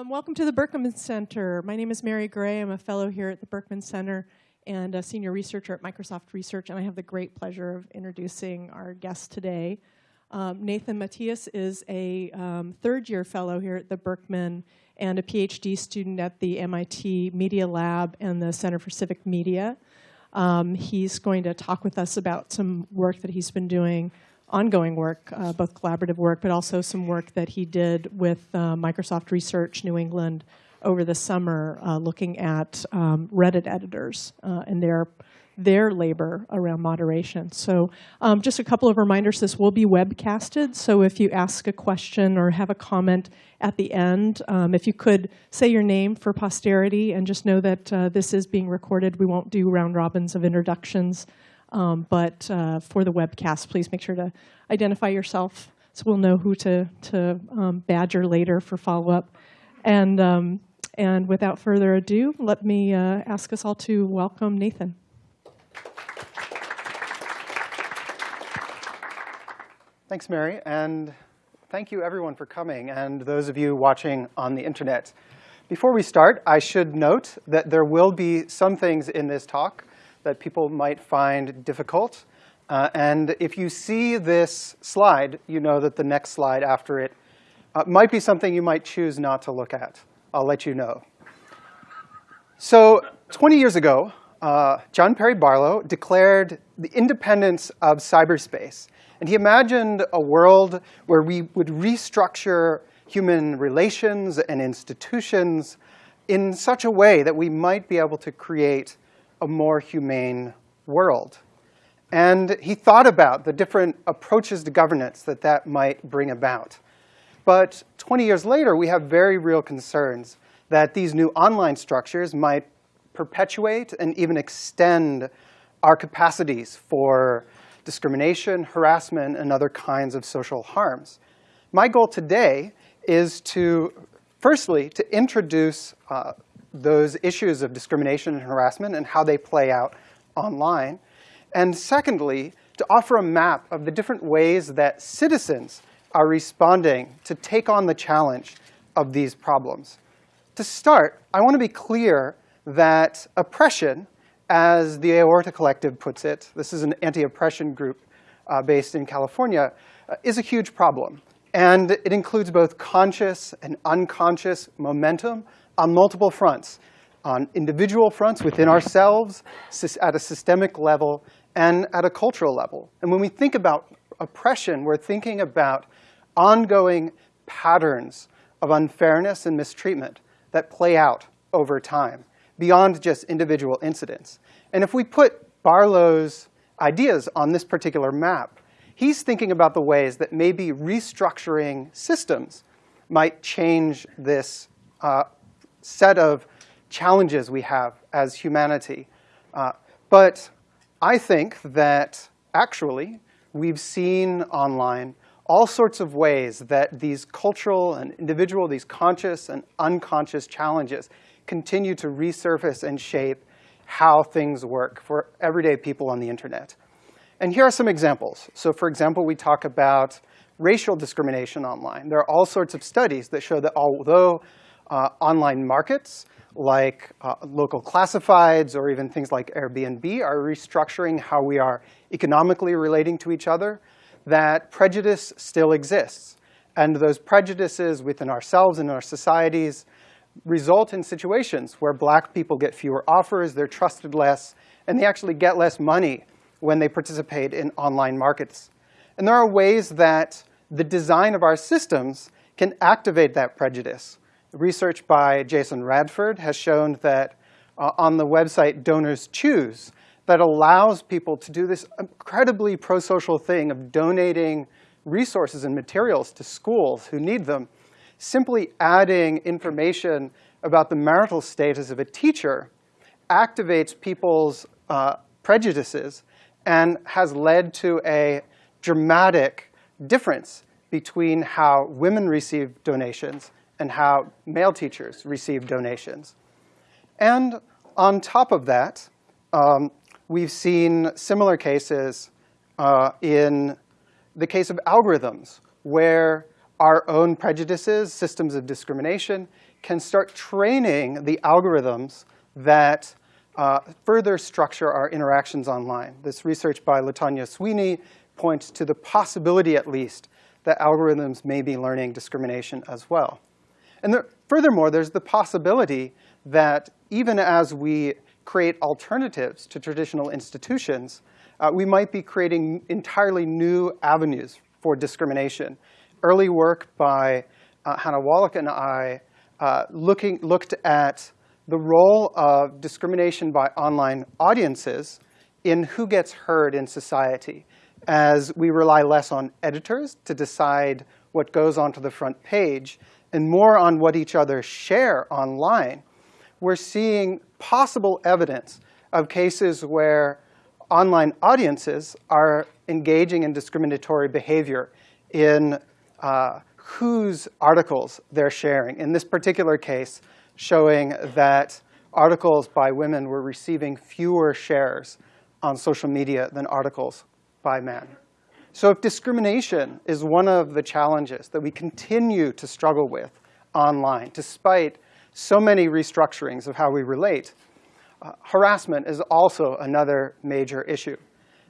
Um, welcome to the Berkman Center. My name is Mary Gray. I'm a fellow here at the Berkman Center and a senior researcher at Microsoft Research, and I have the great pleasure of introducing our guest today. Um, Nathan Matias is a um, third-year fellow here at the Berkman and a PhD student at the MIT Media Lab and the Center for Civic Media. Um, he's going to talk with us about some work that he's been doing ongoing work, uh, both collaborative work, but also some work that he did with uh, Microsoft Research New England over the summer, uh, looking at um, Reddit editors uh, and their their labor around moderation. So um, just a couple of reminders, this will be webcasted, so if you ask a question or have a comment at the end, um, if you could say your name for posterity and just know that uh, this is being recorded. We won't do round robins of introductions. Um, but uh, for the webcast, please make sure to identify yourself so we'll know who to, to um, badger later for follow-up. And, um, and without further ado, let me uh, ask us all to welcome Nathan. Thanks, Mary, and thank you everyone for coming, and those of you watching on the internet. Before we start, I should note that there will be some things in this talk that people might find difficult. Uh, and if you see this slide, you know that the next slide after it uh, might be something you might choose not to look at. I'll let you know. So 20 years ago, uh, John Perry Barlow declared the independence of cyberspace. And he imagined a world where we would restructure human relations and institutions in such a way that we might be able to create a more humane world. And he thought about the different approaches to governance that that might bring about. But 20 years later, we have very real concerns that these new online structures might perpetuate and even extend our capacities for discrimination, harassment, and other kinds of social harms. My goal today is to, firstly, to introduce uh, those issues of discrimination and harassment and how they play out online. And secondly, to offer a map of the different ways that citizens are responding to take on the challenge of these problems. To start, I want to be clear that oppression, as the Aorta Collective puts it, this is an anti-oppression group uh, based in California, uh, is a huge problem. And it includes both conscious and unconscious momentum on multiple fronts, on individual fronts within ourselves, at a systemic level, and at a cultural level. And when we think about oppression, we're thinking about ongoing patterns of unfairness and mistreatment that play out over time, beyond just individual incidents. And if we put Barlow's ideas on this particular map, he's thinking about the ways that maybe restructuring systems might change this uh, set of challenges we have as humanity. Uh, but I think that actually we've seen online all sorts of ways that these cultural and individual, these conscious and unconscious challenges continue to resurface and shape how things work for everyday people on the internet. And here are some examples. So for example, we talk about racial discrimination online. There are all sorts of studies that show that although uh, online markets like uh, local classifieds or even things like Airbnb are restructuring how we are economically relating to each other, that prejudice still exists. And those prejudices within ourselves and our societies result in situations where black people get fewer offers, they're trusted less, and they actually get less money when they participate in online markets. And there are ways that the design of our systems can activate that prejudice. Research by Jason Radford has shown that uh, on the website Donors Choose, that allows people to do this incredibly pro-social thing of donating resources and materials to schools who need them, simply adding information about the marital status of a teacher activates people's uh, prejudices and has led to a dramatic difference between how women receive donations and how male teachers receive donations. And on top of that, um, we've seen similar cases uh, in the case of algorithms, where our own prejudices, systems of discrimination, can start training the algorithms that uh, further structure our interactions online. This research by Latanya Sweeney points to the possibility, at least, that algorithms may be learning discrimination as well. And there, furthermore, there's the possibility that even as we create alternatives to traditional institutions, uh, we might be creating entirely new avenues for discrimination. Early work by uh, Hannah Wallach and I uh, looking, looked at the role of discrimination by online audiences in who gets heard in society as we rely less on editors to decide what goes onto the front page and more on what each other share online, we're seeing possible evidence of cases where online audiences are engaging in discriminatory behavior in uh, whose articles they're sharing. In this particular case, showing that articles by women were receiving fewer shares on social media than articles by men. So if discrimination is one of the challenges that we continue to struggle with online, despite so many restructurings of how we relate, uh, harassment is also another major issue.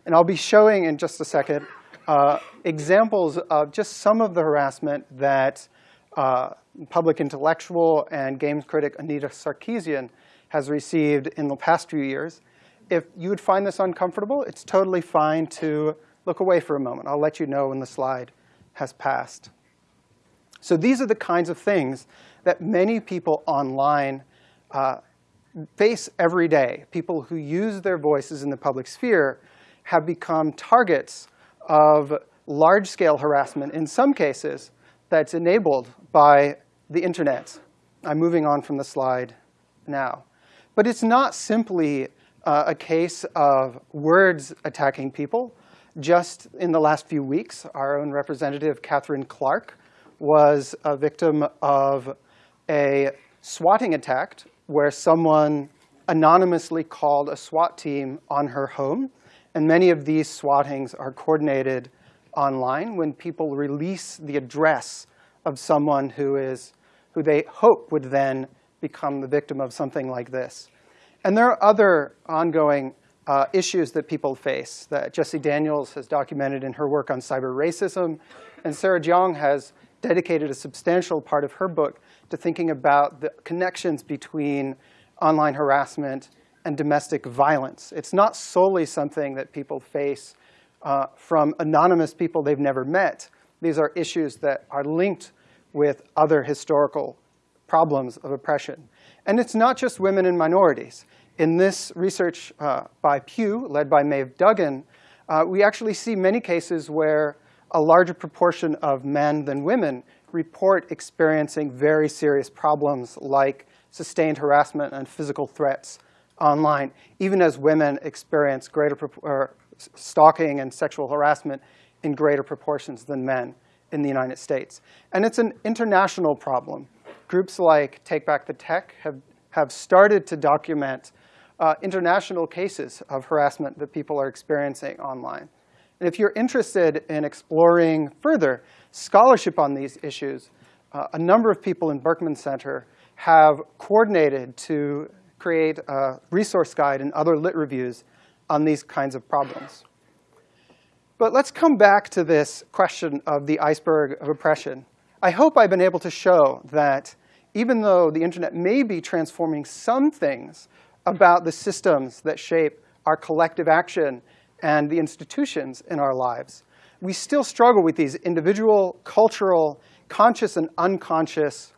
And I'll be showing in just a second uh, examples of just some of the harassment that uh, public intellectual and games critic Anita Sarkeesian has received in the past few years. If you would find this uncomfortable, it's totally fine to look away for a moment. I'll let you know when the slide has passed. So these are the kinds of things that many people online uh, face every day. People who use their voices in the public sphere have become targets of large-scale harassment, in some cases, that's enabled by the internet. I'm moving on from the slide now. But it's not simply uh, a case of words attacking people. Just in the last few weeks, our own representative, Katherine Clark, was a victim of a swatting attack where someone anonymously called a SWAT team on her home. And many of these swattings are coordinated online when people release the address of someone who is who they hope would then become the victim of something like this. And there are other ongoing uh, issues that people face that Jessie Daniels has documented in her work on cyber racism. And Sarah Jeong has dedicated a substantial part of her book to thinking about the connections between online harassment and domestic violence. It's not solely something that people face uh, from anonymous people they've never met. These are issues that are linked with other historical problems of oppression. And it's not just women and minorities. In this research uh, by Pew, led by Maeve Duggan, uh, we actually see many cases where a larger proportion of men than women report experiencing very serious problems like sustained harassment and physical threats online, even as women experience greater stalking and sexual harassment in greater proportions than men in the United States. And it's an international problem. Groups like Take Back the Tech have, have started to document uh, international cases of harassment that people are experiencing online. And if you're interested in exploring further scholarship on these issues, uh, a number of people in Berkman Center have coordinated to create a resource guide and other lit reviews on these kinds of problems. But let's come back to this question of the iceberg of oppression. I hope I've been able to show that even though the internet may be transforming some things about the systems that shape our collective action and the institutions in our lives, we still struggle with these individual, cultural, conscious and unconscious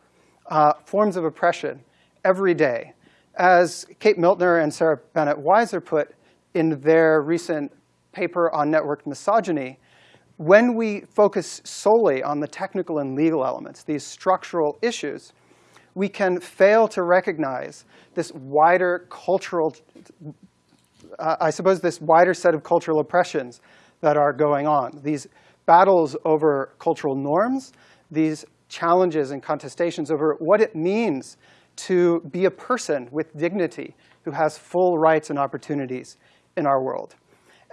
uh, forms of oppression every day. As Kate Miltner and Sarah Banet-Weiser put in their recent paper on network misogyny, when we focus solely on the technical and legal elements, these structural issues, we can fail to recognize this wider cultural, uh, I suppose this wider set of cultural oppressions that are going on. These battles over cultural norms, these challenges and contestations over what it means to be a person with dignity who has full rights and opportunities in our world.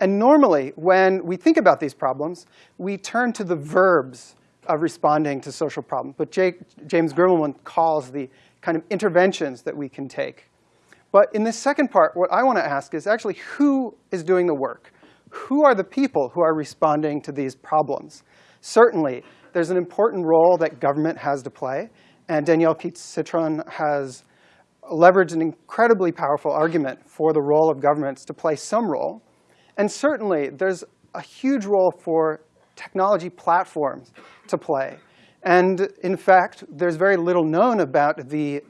And normally, when we think about these problems, we turn to the verbs of responding to social problems. But Jake, James Grimmelmann calls the kind of interventions that we can take. But in this second part, what I want to ask is actually who is doing the work? Who are the people who are responding to these problems? Certainly, there's an important role that government has to play. And Danielle Keats-Citron has leveraged an incredibly powerful argument for the role of governments to play some role. And certainly, there's a huge role for technology platforms to play. And in fact, there's very little known about the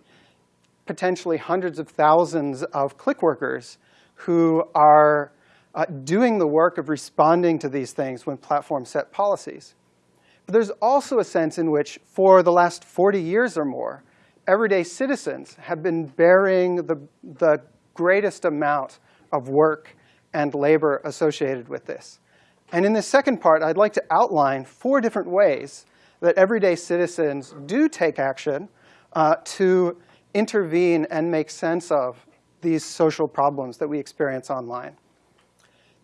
potentially hundreds of thousands of click workers who are uh, doing the work of responding to these things when platforms set policies. But there's also a sense in which, for the last 40 years or more, everyday citizens have been bearing the, the greatest amount of work and labor associated with this. And in this second part, I'd like to outline four different ways that everyday citizens do take action uh, to intervene and make sense of these social problems that we experience online.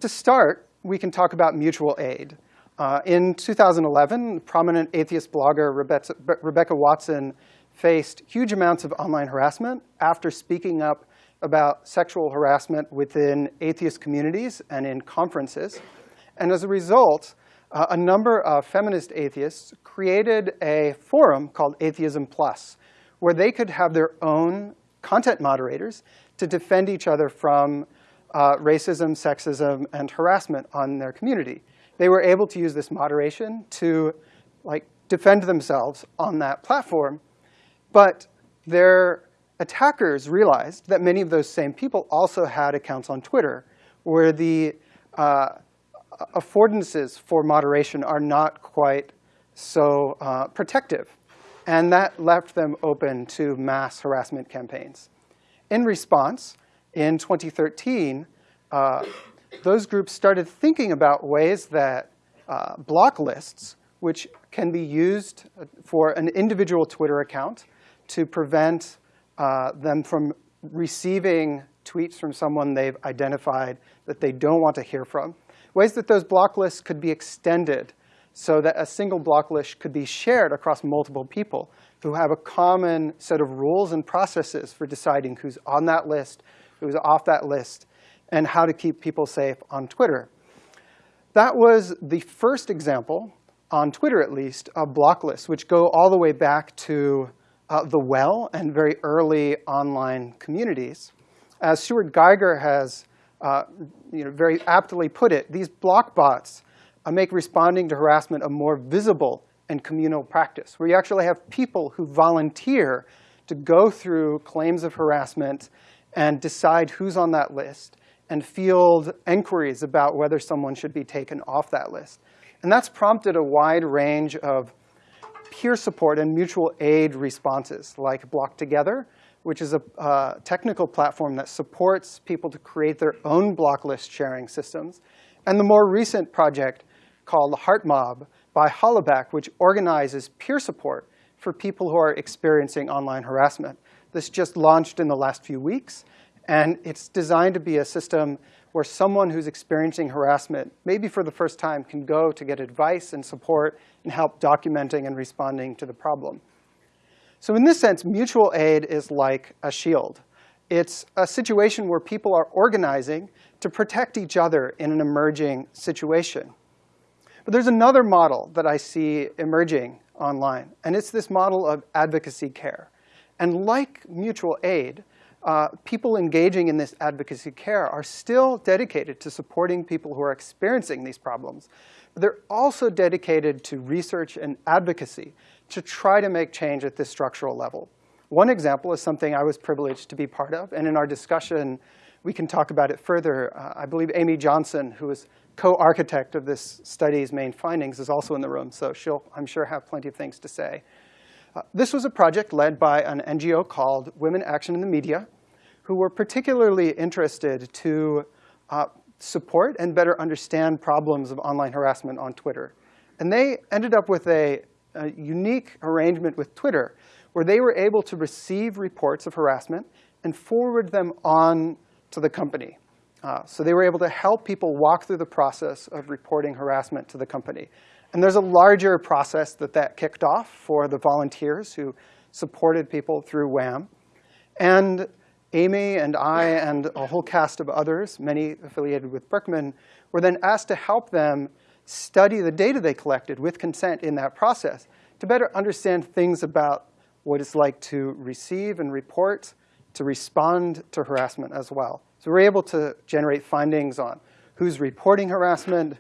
To start, we can talk about mutual aid. Uh, in 2011, prominent atheist blogger Rebecca, Rebecca Watson faced huge amounts of online harassment after speaking up about sexual harassment within atheist communities and in conferences. And as a result, uh, a number of feminist atheists created a forum called Atheism Plus, where they could have their own content moderators to defend each other from uh, racism, sexism, and harassment on their community. They were able to use this moderation to like, defend themselves on that platform. But their attackers realized that many of those same people also had accounts on Twitter, where the uh, affordances for moderation are not quite so uh, protective. And that left them open to mass harassment campaigns. In response, in 2013, uh, those groups started thinking about ways that uh, block lists, which can be used for an individual Twitter account to prevent uh, them from receiving tweets from someone they've identified that they don't want to hear from, ways that those block lists could be extended so that a single block list could be shared across multiple people who have a common set of rules and processes for deciding who's on that list, who's off that list, and how to keep people safe on Twitter. That was the first example, on Twitter at least, of block lists, which go all the way back to uh, the well and very early online communities. As Stuart Geiger has uh, you know, very aptly put it, these block bots uh, make responding to harassment a more visible and communal practice, where you actually have people who volunteer to go through claims of harassment and decide who's on that list and field inquiries about whether someone should be taken off that list. And that's prompted a wide range of peer support and mutual aid responses, like Block Together, which is a uh, technical platform that supports people to create their own block list sharing systems. And the more recent project called the HeartMob by Hollaback, which organizes peer support for people who are experiencing online harassment. This just launched in the last few weeks. And it's designed to be a system where someone who's experiencing harassment, maybe for the first time, can go to get advice and support and help documenting and responding to the problem. So in this sense, mutual aid is like a shield. It's a situation where people are organizing to protect each other in an emerging situation. But there's another model that I see emerging online, and it's this model of advocacy care. And like mutual aid, uh, people engaging in this advocacy care are still dedicated to supporting people who are experiencing these problems. They're also dedicated to research and advocacy to try to make change at this structural level. One example is something I was privileged to be part of. And in our discussion, we can talk about it further. Uh, I believe Amy Johnson, who is co-architect of this study's main findings, is also in the room. So she'll, I'm sure, have plenty of things to say. Uh, this was a project led by an NGO called Women Action in the Media, who were particularly interested to uh, support and better understand problems of online harassment on Twitter. And they ended up with a a unique arrangement with Twitter where they were able to receive reports of harassment and forward them on to the company. Uh, so they were able to help people walk through the process of reporting harassment to the company. And there's a larger process that that kicked off for the volunteers who supported people through WAM. And Amy and I and a whole cast of others, many affiliated with Berkman, were then asked to help them study the data they collected with consent in that process to better understand things about what it's like to receive and report, to respond to harassment as well. So we're able to generate findings on who's reporting harassment,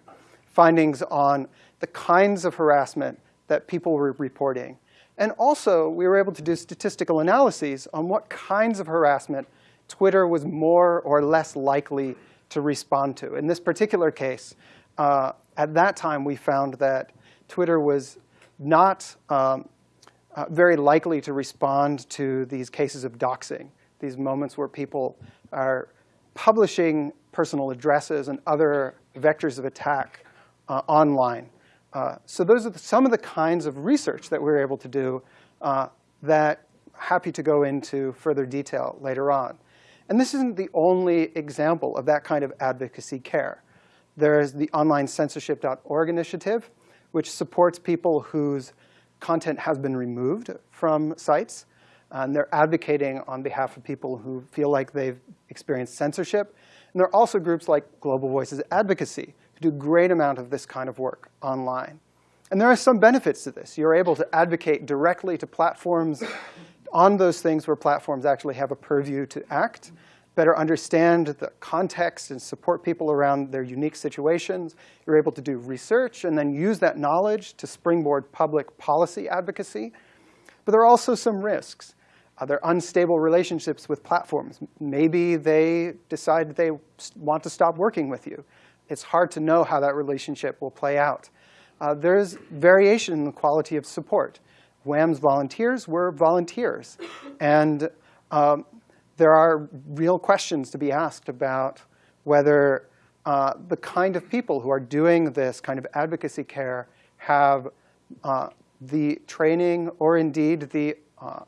findings on the kinds of harassment that people were reporting. And also, we were able to do statistical analyses on what kinds of harassment Twitter was more or less likely to respond to. In this particular case, uh, at that time, we found that Twitter was not um, uh, very likely to respond to these cases of doxing, these moments where people are publishing personal addresses and other vectors of attack uh, online. Uh, so those are the, some of the kinds of research that we are able to do uh, that happy to go into further detail later on. And this isn't the only example of that kind of advocacy care. There's the online censorship.org initiative, which supports people whose content has been removed from sites. And they're advocating on behalf of people who feel like they've experienced censorship. And there are also groups like Global Voices Advocacy, who do a great amount of this kind of work online. And there are some benefits to this. You're able to advocate directly to platforms on those things where platforms actually have a purview to act, better understand the context and support people around their unique situations. You're able to do research and then use that knowledge to springboard public policy advocacy. But there are also some risks. Uh, there are unstable relationships with platforms. Maybe they decide they want to stop working with you it's hard to know how that relationship will play out. Uh, there's variation in the quality of support. WAM's volunteers were volunteers. And um, there are real questions to be asked about whether uh, the kind of people who are doing this kind of advocacy care have uh, the training or indeed the uh,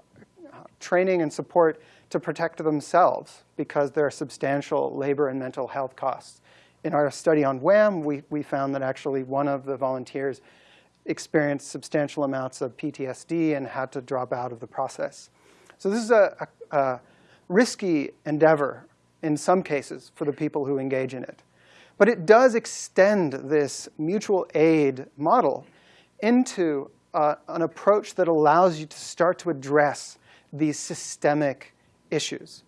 training and support to protect themselves because there are substantial labor and mental health costs in our study on WAM, we, we found that actually one of the volunteers experienced substantial amounts of PTSD and had to drop out of the process. So this is a, a, a risky endeavor in some cases for the people who engage in it. But it does extend this mutual aid model into uh, an approach that allows you to start to address these systemic issues.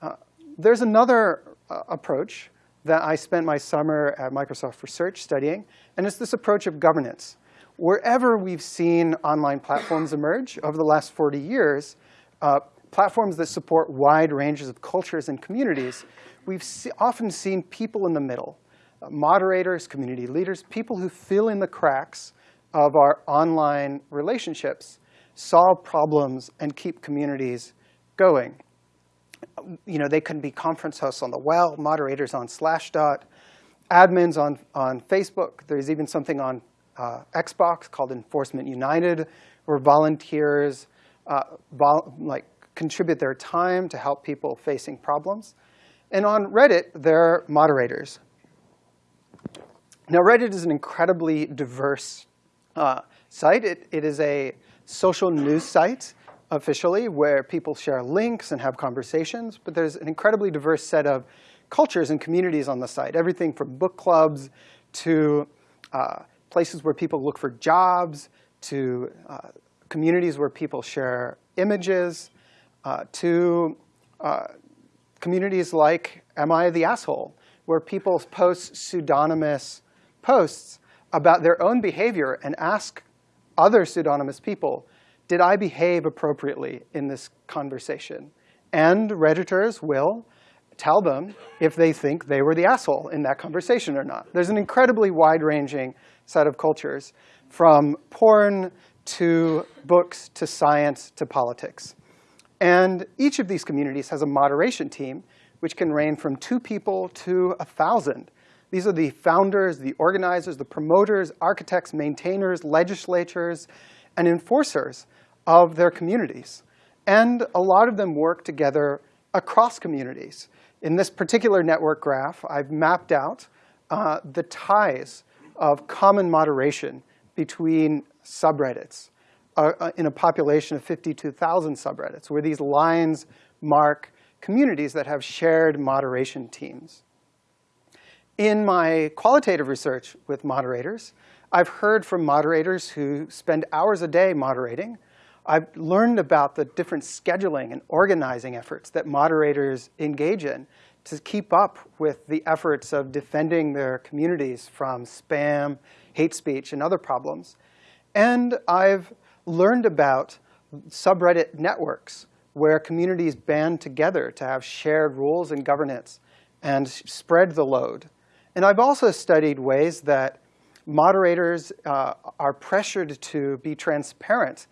Uh, there's another uh, approach that I spent my summer at Microsoft Research studying, and it's this approach of governance. Wherever we've seen online platforms emerge over the last 40 years, uh, platforms that support wide ranges of cultures and communities, we've often seen people in the middle, uh, moderators, community leaders, people who fill in the cracks of our online relationships, solve problems, and keep communities going you know, they can be conference hosts on the well, moderators on Slashdot, admins on, on Facebook. There's even something on uh, Xbox called Enforcement United, where volunteers uh, vol like contribute their time to help people facing problems. And on Reddit, there are moderators. Now, Reddit is an incredibly diverse uh, site. It, it is a social news site officially where people share links and have conversations, but there's an incredibly diverse set of cultures and communities on the site. Everything from book clubs to uh, places where people look for jobs, to uh, communities where people share images, uh, to uh, communities like Am I the Asshole, where people post pseudonymous posts about their own behavior and ask other pseudonymous people did I behave appropriately in this conversation? And Redditors will tell them if they think they were the asshole in that conversation or not. There's an incredibly wide-ranging set of cultures, from porn to books to science to politics. And each of these communities has a moderation team, which can range from two people to a 1,000. These are the founders, the organizers, the promoters, architects, maintainers, legislators, and enforcers of their communities. And a lot of them work together across communities. In this particular network graph, I've mapped out uh, the ties of common moderation between subreddits uh, uh in a population of 52,000 subreddits, where these lines mark communities that have shared moderation teams. In my qualitative research with moderators, I've heard from moderators who spend hours a day moderating. I've learned about the different scheduling and organizing efforts that moderators engage in to keep up with the efforts of defending their communities from spam, hate speech, and other problems. And I've learned about subreddit networks where communities band together to have shared rules and governance and spread the load. And I've also studied ways that moderators uh, are pressured to be transparent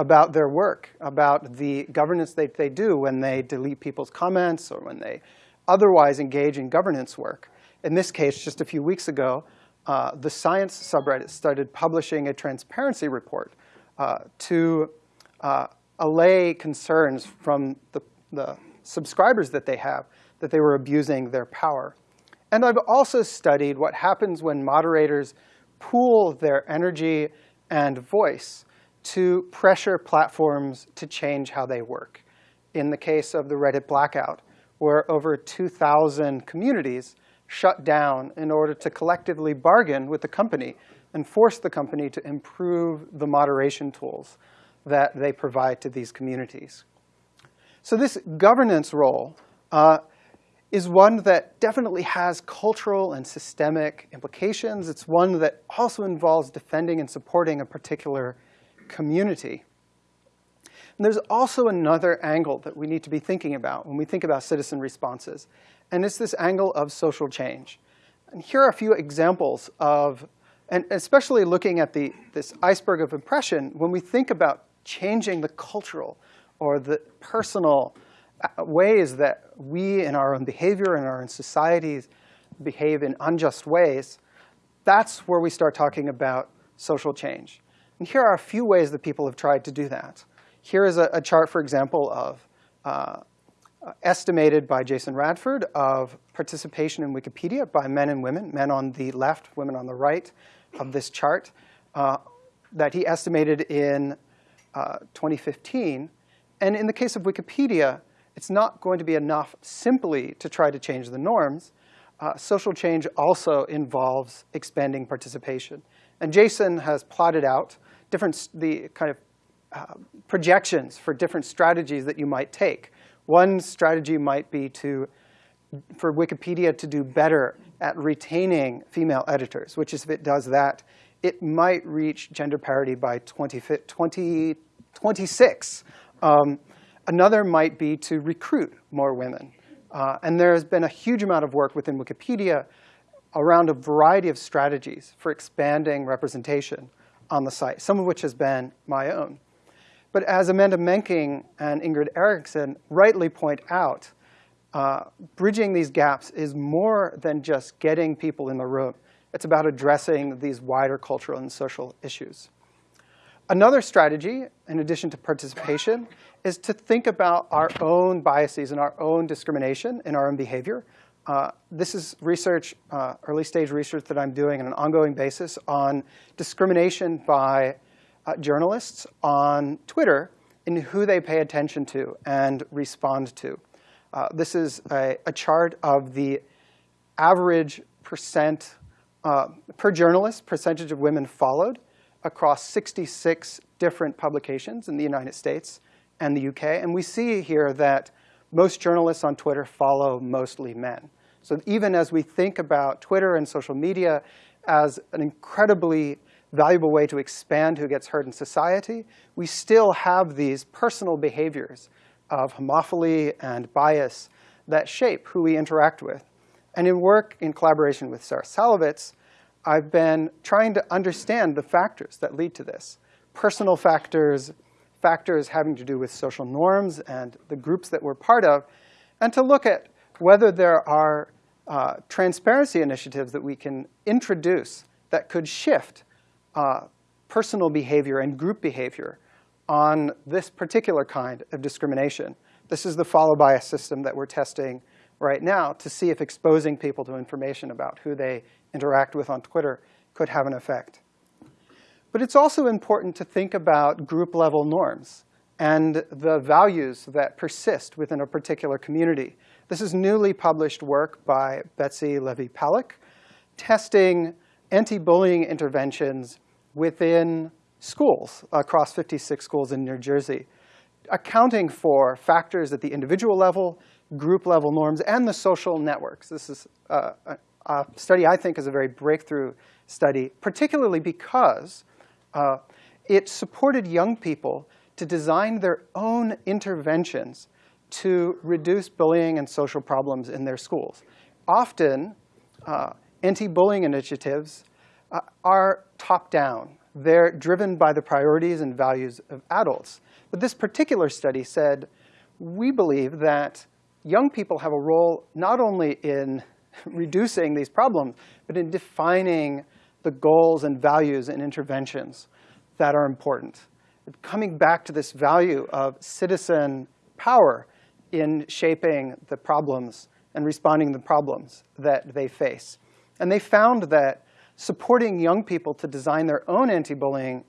about their work, about the governance that they do when they delete people's comments or when they otherwise engage in governance work. In this case, just a few weeks ago, uh, the science subreddit started publishing a transparency report uh, to uh, allay concerns from the, the subscribers that they have that they were abusing their power. And I've also studied what happens when moderators pool their energy and voice to pressure platforms to change how they work. In the case of the Reddit blackout, where over 2,000 communities shut down in order to collectively bargain with the company and force the company to improve the moderation tools that they provide to these communities. So this governance role uh, is one that definitely has cultural and systemic implications. It's one that also involves defending and supporting a particular community. And there's also another angle that we need to be thinking about when we think about citizen responses, and it's this angle of social change. And here are a few examples of, and especially looking at the, this iceberg of impression, when we think about changing the cultural or the personal uh, ways that we in our own behavior and our own societies behave in unjust ways, that's where we start talking about social change. And here are a few ways that people have tried to do that. Here is a, a chart, for example, of uh, estimated by Jason Radford of participation in Wikipedia by men and women, men on the left, women on the right of this chart, uh, that he estimated in uh, 2015. And in the case of Wikipedia, it's not going to be enough simply to try to change the norms. Uh, social change also involves expanding participation. And Jason has plotted out different, the kind of uh, projections for different strategies that you might take. One strategy might be to, for Wikipedia to do better at retaining female editors, which is if it does that, it might reach gender parity by 2026. Um, another might be to recruit more women. Uh, and there has been a huge amount of work within Wikipedia around a variety of strategies for expanding representation on the site, some of which has been my own. But as Amanda Menking and Ingrid Erickson rightly point out, uh, bridging these gaps is more than just getting people in the room. It's about addressing these wider cultural and social issues. Another strategy, in addition to participation, is to think about our own biases and our own discrimination in our own behavior. Uh, this is research, uh, early stage research that I'm doing on an ongoing basis on discrimination by uh, journalists on Twitter in who they pay attention to and respond to. Uh, this is a, a, chart of the average percent uh, per journalist, percentage of women followed across 66 different publications in the United States and the UK. And we see here that most journalists on Twitter follow mostly men. So even as we think about Twitter and social media as an incredibly valuable way to expand who gets heard in society, we still have these personal behaviors of homophily and bias that shape who we interact with. And in work in collaboration with Sarah Szalavitz, I've been trying to understand the factors that lead to this. Personal factors, factors having to do with social norms and the groups that we're part of, and to look at whether there are uh, transparency initiatives that we can introduce that could shift uh, personal behavior and group behavior on this particular kind of discrimination. This is the follow bias system that we're testing right now to see if exposing people to information about who they interact with on Twitter could have an effect. But it's also important to think about group level norms and the values that persist within a particular community. This is newly published work by Betsy Levy-Paluck, testing anti-bullying interventions within schools across 56 schools in New Jersey, accounting for factors at the individual level, group level norms, and the social networks. This is uh, a, a, study I think is a very breakthrough study, particularly because uh, it supported young people to design their own interventions to reduce bullying and social problems in their schools. Often, uh, anti-bullying initiatives uh, are top-down. They're driven by the priorities and values of adults. But this particular study said, we believe that young people have a role not only in reducing these problems, but in defining the goals and values and interventions that are important. Coming back to this value of citizen power in shaping the problems and responding to the problems that they face. And they found that supporting young people to design their own anti-bullying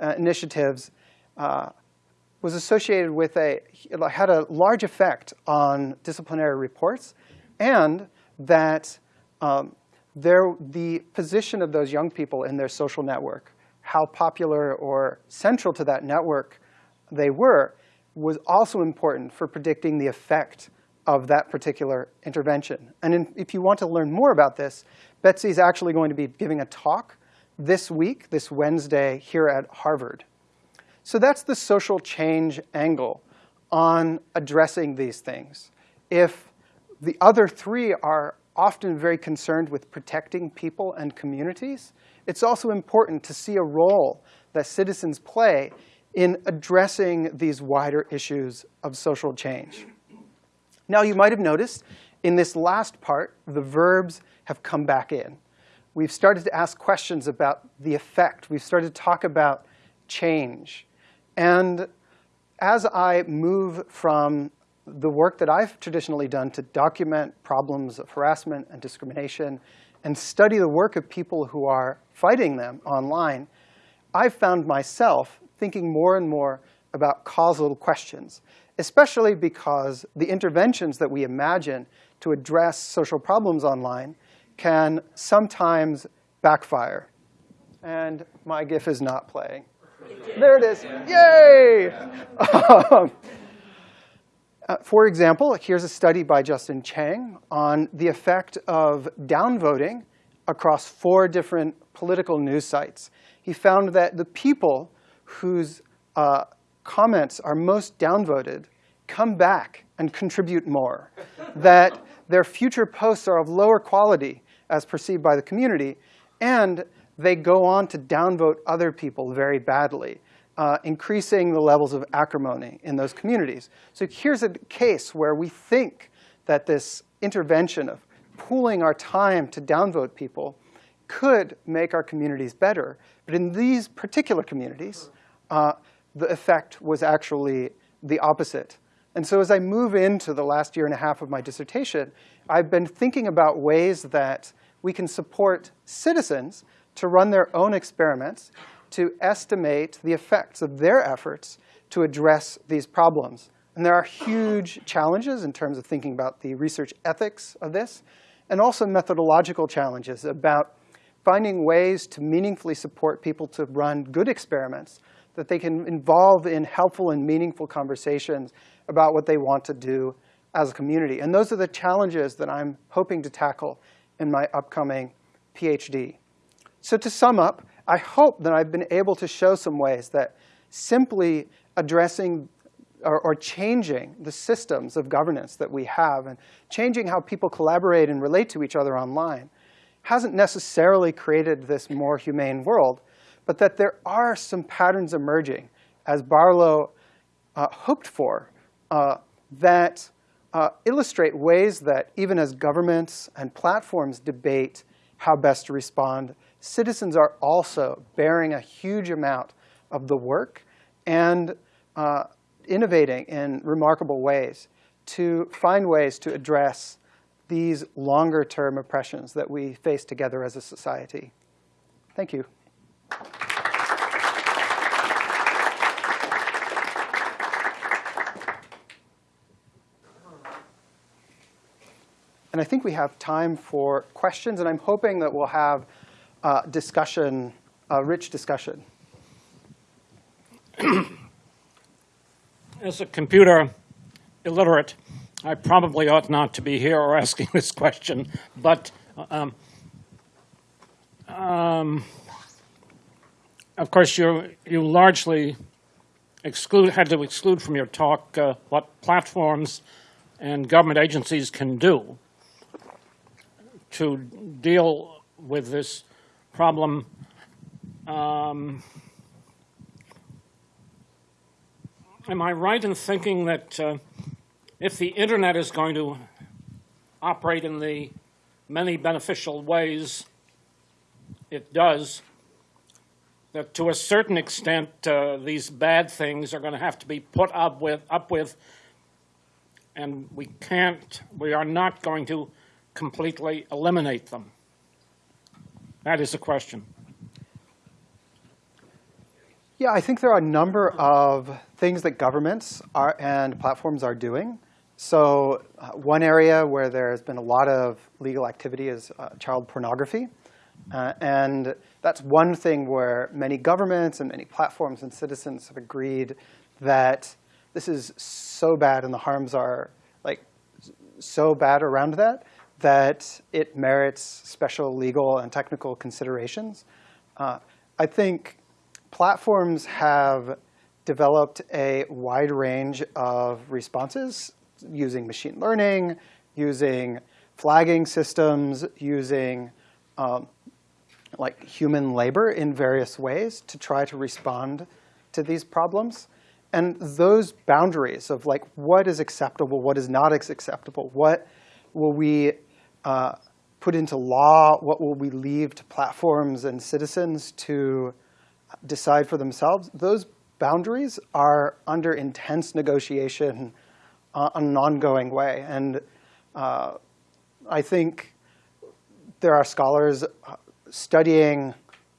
uh, initiatives uh, was associated with a, had a large effect on disciplinary reports, and that um, their, the position of those young people in their social network, how popular or central to that network they were, was also important for predicting the effect of that particular intervention. And in, if you want to learn more about this, Betsy is actually going to be giving a talk this week, this Wednesday, here at Harvard. So that's the social change angle on addressing these things. If the other three are often very concerned with protecting people and communities, it's also important to see a role that citizens play in addressing these wider issues of social change. Now, you might have noticed in this last part, the verbs have come back in. We've started to ask questions about the effect. We've started to talk about change. And as I move from the work that I've traditionally done to document problems of harassment and discrimination and study the work of people who are fighting them online, I've found myself thinking more and more about causal questions, especially because the interventions that we imagine to address social problems online can sometimes backfire. And my GIF is not playing. There it is. Yay! Um, uh, for example, here's a study by Justin Cheng on the effect of downvoting across four different political news sites. He found that the people whose uh, comments are most downvoted come back and contribute more, that their future posts are of lower quality as perceived by the community, and they go on to downvote other people very badly uh, increasing the levels of acrimony in those communities. So here's a case where we think that this intervention of pooling our time to downvote people could make our communities better. But in these particular communities, uh, the effect was actually the opposite. And so as I move into the last year and a half of my dissertation, I've been thinking about ways that we can support citizens to run their own experiments to estimate the effects of their efforts to address these problems. And there are huge challenges in terms of thinking about the research ethics of this, and also methodological challenges about finding ways to meaningfully support people to run good experiments that they can involve in helpful and meaningful conversations about what they want to do as a community. And those are the challenges that I'm hoping to tackle in my upcoming PhD. So to sum up, I hope that I've been able to show some ways that simply addressing or, or, changing the systems of governance that we have and changing how people collaborate and relate to each other online hasn't necessarily created this more humane world, but that there are some patterns emerging, as Barlow uh, hoped for, uh, that uh, illustrate ways that even as governments and platforms debate how best to respond citizens are also bearing a huge amount of the work and uh, innovating in remarkable ways to find ways to address these longer term oppressions that we face together as a society. Thank you. And I think we have time for questions, and I'm hoping that we'll have uh, discussion, a rich discussion. As a computer illiterate, I probably ought not to be here or asking this question, but um, um, of course, you you largely exclude had to exclude from your talk uh, what platforms and government agencies can do to deal with this problem. Um, am I right in thinking that uh, if the internet is going to operate in the many beneficial ways it does, that to a certain extent uh, these bad things are going to have to be put up with, up with, and we can't, we are not going to completely eliminate them? That is the question. Yeah, I think there are a number of things that governments are, and platforms are doing. So uh, one area where there's been a lot of legal activity is uh, child pornography. Uh, and that's one thing where many governments and many platforms and citizens have agreed that this is so bad and the harms are like so bad around that that it merits special legal and technical considerations. Uh, I think platforms have developed a wide range of responses using machine learning, using flagging systems, using um, like human labor in various ways to try to respond to these problems. And those boundaries of like what is acceptable, what is not acceptable, what will we uh, put into law, what will we leave to platforms and citizens to decide for themselves, those boundaries are under intense negotiation uh, an ongoing way. And uh, I think there are scholars uh, studying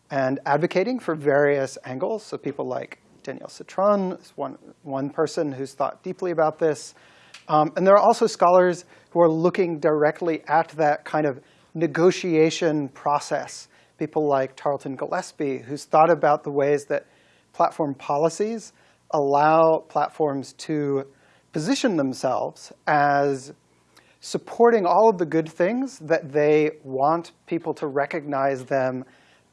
and advocating for various angles. So people like Danielle Citron is one, one person who's thought deeply about this. Um, and there are also scholars who are looking directly at that kind of negotiation process people like Tarleton Gillespie, who's thought about the ways that platform policies allow platforms to position themselves as supporting all of the good things that they want people to recognize them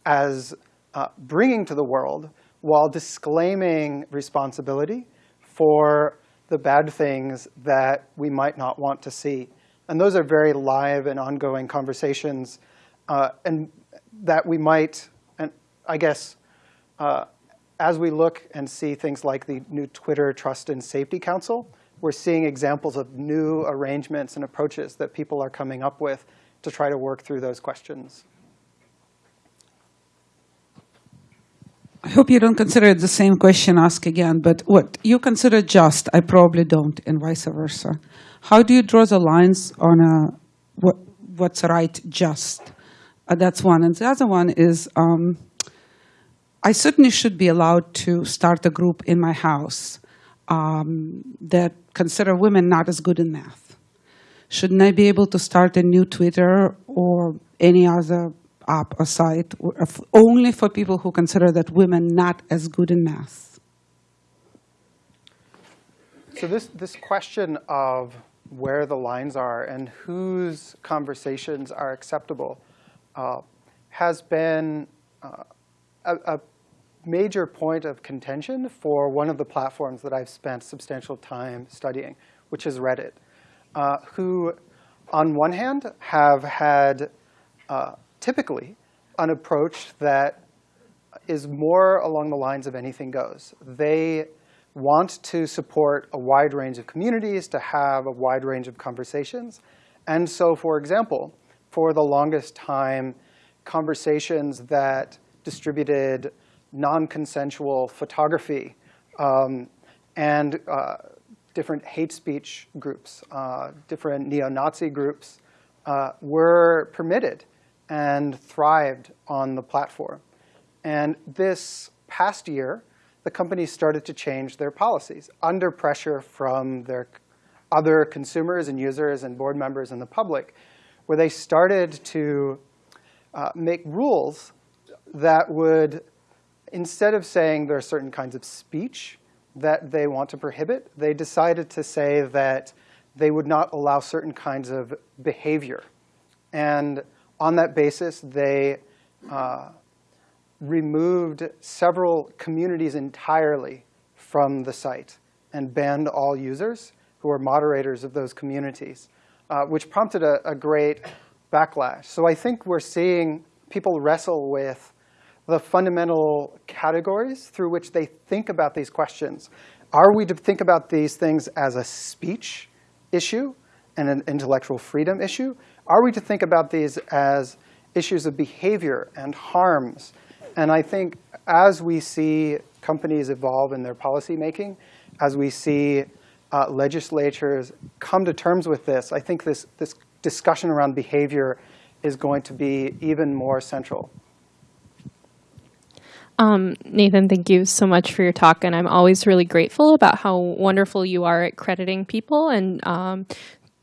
as uh, bringing to the world while disclaiming responsibility for the bad things that we might not want to see. And those are very live and ongoing conversations. Uh, and that we might, and I guess, uh, as we look and see things like the new Twitter Trust and Safety Council, we're seeing examples of new arrangements and approaches that people are coming up with to try to work through those questions. I hope you don't consider it the same question asked again, but what you consider just, I probably don't, and vice versa. How do you draw the lines on a, what, what's right just? Uh, that's one. And the other one is um, I certainly should be allowed to start a group in my house um, that consider women not as good in math. Shouldn't I be able to start a new Twitter or any other app or site only for people who consider that women not as good in math? So this, this question of where the lines are and whose conversations are acceptable uh, has been uh, a, a, major point of contention for one of the platforms that I've spent substantial time studying, which is Reddit, uh, who on one hand have had uh, typically an approach that is more along the lines of anything goes. They want to support a wide range of communities, to have a wide range of conversations. And so, for example, for the longest time conversations that distributed non-consensual photography um, and uh, different hate speech groups, uh, different neo-Nazi groups uh, were permitted and thrived on the platform. And this past year, the companies started to change their policies under pressure from their other consumers and users and board members and the public, where they started to uh, make rules that would, instead of saying there are certain kinds of speech that they want to prohibit, they decided to say that they would not allow certain kinds of behavior. And on that basis, they uh, removed several communities entirely from the site and banned all users who are moderators of those communities, uh, which prompted a, a great backlash. So I think we're seeing people wrestle with the fundamental categories through which they think about these questions. Are we to think about these things as a speech issue and an intellectual freedom issue? Are we to think about these as issues of behavior and harms? And I think as we see companies evolve in their policy making, as we see uh, legislatures come to terms with this, I think this, this discussion around behavior is going to be even more central. Um, Nathan, thank you so much for your talk, and I'm always really grateful about how wonderful you are at crediting people and um,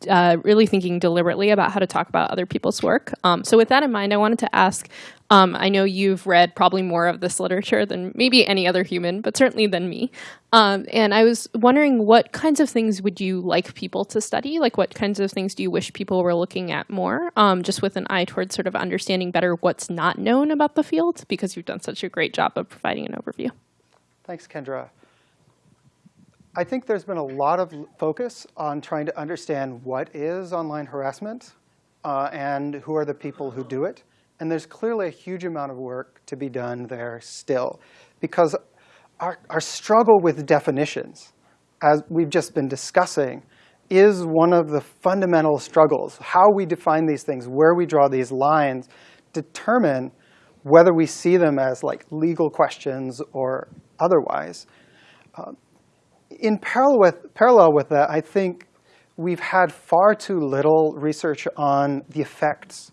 uh, really thinking deliberately about how to talk about other people's work. Um, so with that in mind, I wanted to ask, um, I know you've read probably more of this literature than maybe any other human, but certainly than me. Um, and I was wondering what kinds of things would you like people to study? Like what kinds of things do you wish people were looking at more? Um, just with an eye towards sort of understanding better what's not known about the field, because you've done such a great job of providing an overview. Thanks, Kendra. I think there's been a lot of focus on trying to understand what is online harassment uh, and who are the people who do it. And there's clearly a huge amount of work to be done there still. Because our, our struggle with definitions, as we've just been discussing, is one of the fundamental struggles. How we define these things, where we draw these lines, determine whether we see them as like legal questions or otherwise. Uh, in parallel with, parallel with that, I think we've had far too little research on the effects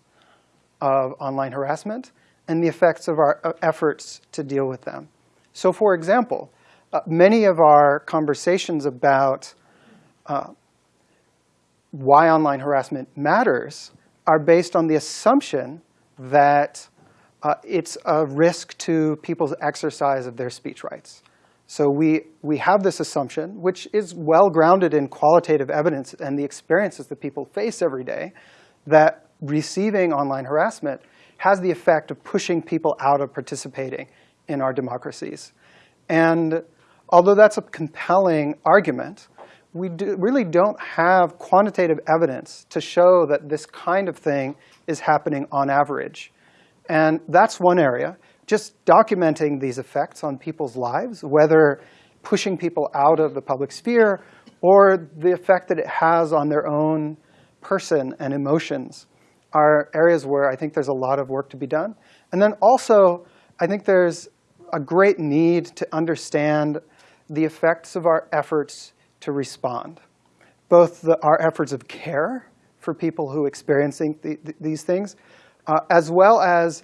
of online harassment and the effects of our uh, efforts to deal with them. So for example, uh, many of our conversations about uh, why online harassment matters are based on the assumption that uh, it's a risk to people's exercise of their speech rights. So we, we have this assumption, which is well grounded in qualitative evidence and the experiences that people face every day, that receiving online harassment has the effect of pushing people out of participating in our democracies. And although that's a compelling argument, we do, really don't have quantitative evidence to show that this kind of thing is happening on average. And that's one area just documenting these effects on people's lives, whether pushing people out of the public sphere or the effect that it has on their own person and emotions are areas where I think there's a lot of work to be done. And then also, I think there's a great need to understand the effects of our efforts to respond. Both the, our efforts of care for people who are experiencing the, the, these things, uh, as well as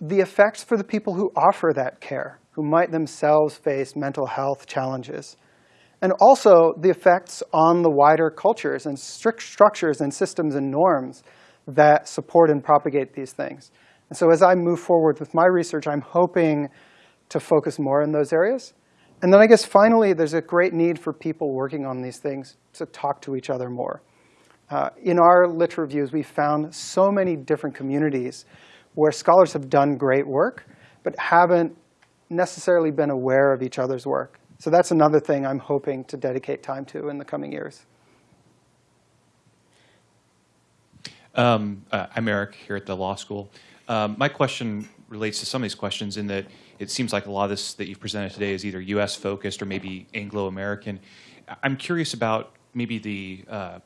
the effects for the people who offer that care, who might themselves face mental health challenges. And also the effects on the wider cultures and strict structures and systems and norms that support and propagate these things. And so as I move forward with my research, I'm hoping to focus more in those areas. And then I guess finally, there's a great need for people working on these things to talk to each other more. Uh, in our lit reviews, we found so many different communities where scholars have done great work, but haven't necessarily been aware of each other's work. So that's another thing I'm hoping to dedicate time to in the coming years. Um, uh, I'm Eric here at the law school. Um, my question relates to some of these questions in that it seems like a lot of this that you've presented today is either U.S. focused or maybe Anglo-American. I'm curious about maybe the uh,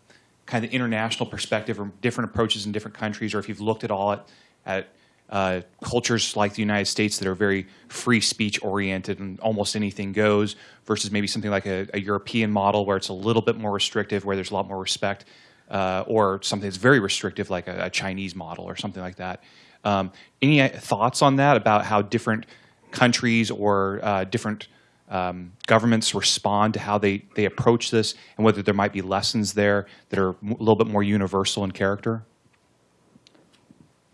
kind of international perspective or different approaches in different countries, or if you've looked at all at, at uh, cultures like the United States that are very free speech oriented and almost anything goes versus maybe something like a, a European model where it's a little bit more restrictive, where there's a lot more respect, uh, or something that's very restrictive like a, a, Chinese model or something like that. Um, any uh, thoughts on that about how different countries or uh, different um, governments respond to how they, they approach this and whether there might be lessons there that are a little bit more universal in character?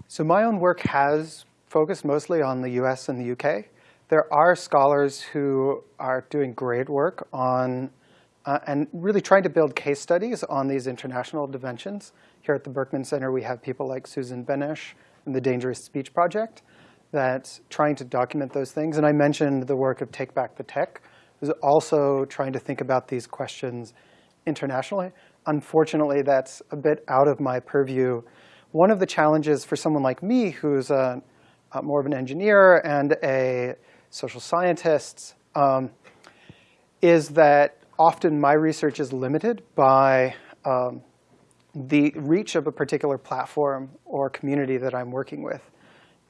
So my own work has focused mostly on the US and the UK. There are scholars who are doing great work on uh, and really trying to build case studies on these international dimensions. Here at the Berkman Center, we have people like Susan Benesch and the Dangerous Speech Project that's trying to document those things. And I mentioned the work of Take Back the Tech, who's also trying to think about these questions internationally. Unfortunately, that's a bit out of my purview. One of the challenges for someone like me, who's a, a more of an engineer and a social scientist, um, is that often my research is limited by um, the reach of a particular platform or community that I'm working with.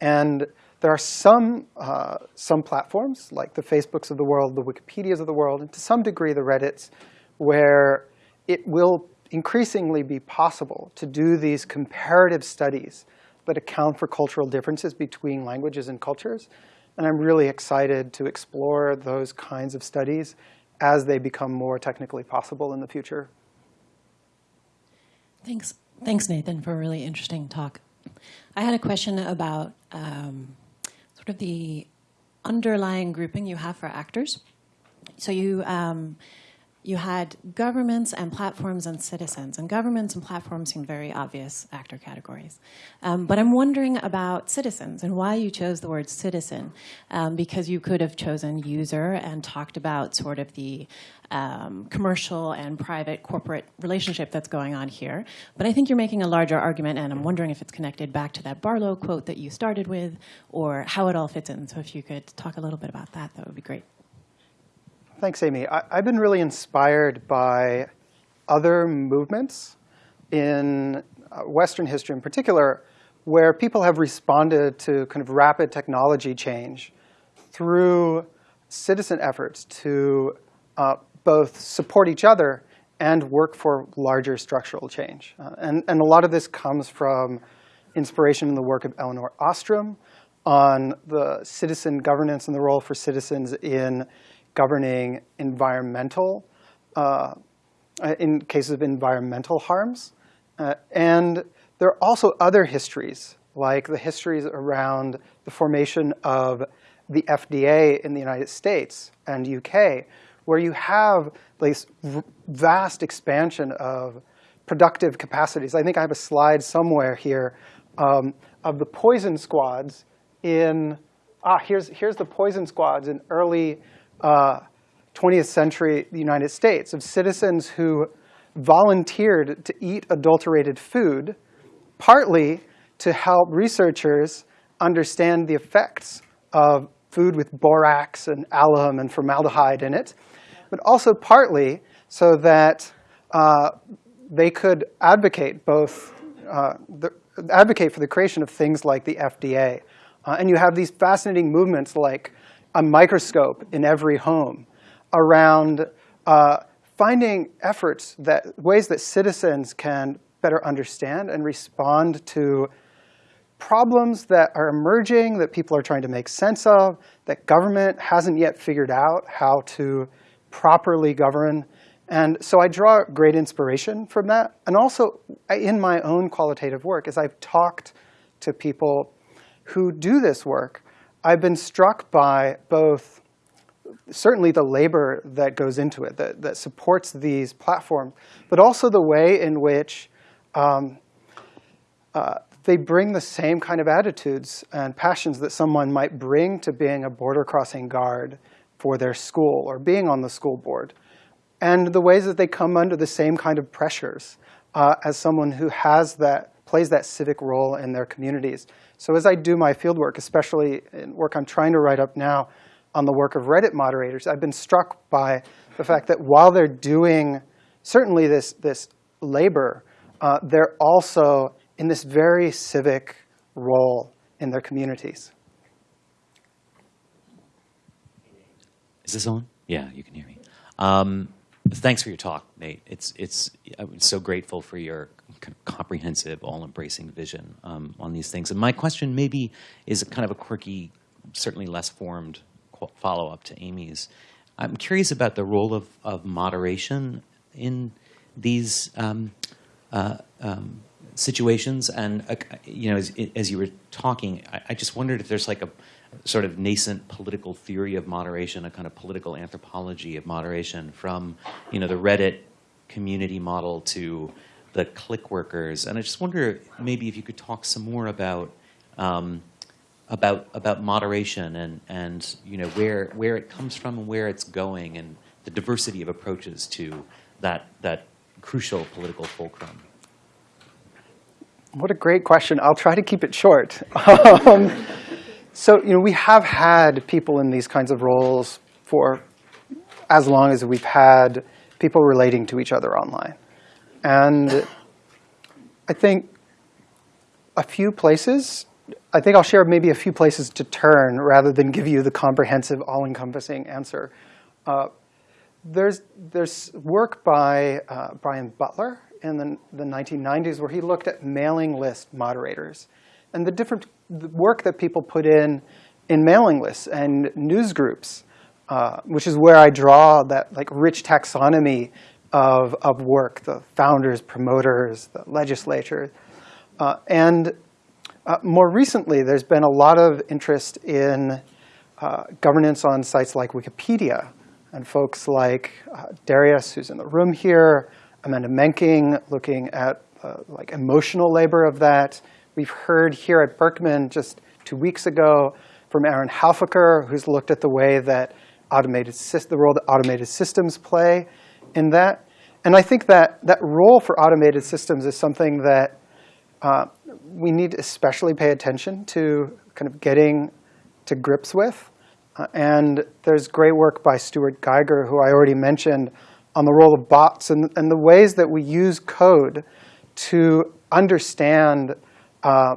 And there are some, uh, some platforms, like the Facebooks of the world, the Wikipedias of the world, and to some degree the Reddits, where it will increasingly be possible to do these comparative studies that account for cultural differences between languages and cultures. And I'm really excited to explore those kinds of studies as they become more technically possible in the future. Thanks, thanks, Nathan, for a really interesting talk. I had a question about um, sort of the underlying grouping you have for actors. So you um, you had governments and platforms and citizens, and governments and platforms seem very obvious actor categories. Um, but I'm wondering about citizens and why you chose the word citizen, um, because you could have chosen user and talked about sort of the um, commercial and private corporate relationship that's going on here. But I think you're making a larger argument, and I'm wondering if it's connected back to that Barlow quote that you started with, or how it all fits in. So if you could talk a little bit about that, that would be great. Thanks, Amy. I, have been really inspired by other movements in uh, Western history in particular, where people have responded to kind of rapid technology change through citizen efforts to uh, both support each other and work for larger structural change. Uh, and, and a lot of this comes from inspiration in the work of Elinor Ostrom on the citizen governance and the role for citizens in governing environmental, uh, in cases of environmental harms. Uh, and there are also other histories, like the histories around the formation of the FDA in the United States and UK, where you have this vast expansion of productive capacities. I think I have a slide somewhere here um, of the poison squads in, ah, here's, here's the poison squads in early uh, 20th century United States of citizens who volunteered to eat adulterated food, partly to help researchers understand the effects of food with borax and alum and formaldehyde in it, but also partly so that uh, they could advocate both uh, the, advocate for the creation of things like the FDA. Uh, and you have these fascinating movements like a microscope in every home around uh, finding efforts that ways that citizens can better understand and respond to problems that are emerging that people are trying to make sense of, that government hasn't yet figured out how to properly govern. And so I draw great inspiration from that. And also in my own qualitative work, as I've talked to people who do this work, I've been struck by both certainly the labor that goes into it, that, that supports these platforms, but also the way in which um, uh, they bring the same kind of attitudes and passions that someone might bring to being a border crossing guard for their school or being on the school board, and the ways that they come under the same kind of pressures uh, as someone who has that, plays that civic role in their communities. So as I do my fieldwork, especially work I'm trying to write up now on the work of Reddit moderators, I've been struck by the fact that while they're doing certainly this, this labor, uh, they're also in this very civic role in their communities. Is this on? Yeah, you can hear me. Um, thanks for your talk, Nate. It's it's I'm so grateful for your kind of comprehensive, all-embracing vision um, on these things. And my question maybe is kind of a quirky, certainly less formed follow-up to Amy's. I'm curious about the role of, of moderation in these um, uh, um, situations. And uh, you know, as, as you were talking, I, I just wondered if there's like a sort of nascent political theory of moderation, a kind of political anthropology of moderation, from you know the Reddit community model to the click workers. And I just wonder maybe if you could talk some more about. Um, about about moderation and and you know where where it comes from and where it's going and the diversity of approaches to that that crucial political fulcrum. What a great question. I'll try to keep it short. Um, so, you know, we have had people in these kinds of roles for as long as we've had people relating to each other online. And I think a few places, I think I'll share maybe a few places to turn rather than give you the comprehensive, all-encompassing answer. Uh, there's, there's work by uh, Brian Butler in the, the 1990s where he looked at mailing list moderators and the different the work that people put in in mailing lists and news groups, uh, which is where I draw that like rich taxonomy of, of work, the founders, promoters, the legislature. Uh, and uh, more recently, there's been a lot of interest in uh, governance on sites like Wikipedia, and folks like uh, Darius, who's in the room here, Amanda Menking, looking at uh, like emotional labor of that. We've heard here at Berkman just two weeks ago from Aaron Halfaker, who's looked at the way that automated the role that automated systems play in that. And I think that that role for automated systems is something that uh, we need to especially pay attention to kind of getting to grips with. Uh, and there's great work by Stuart Geiger, who I already mentioned, on the role of bots and, and the ways that we use code to understand uh,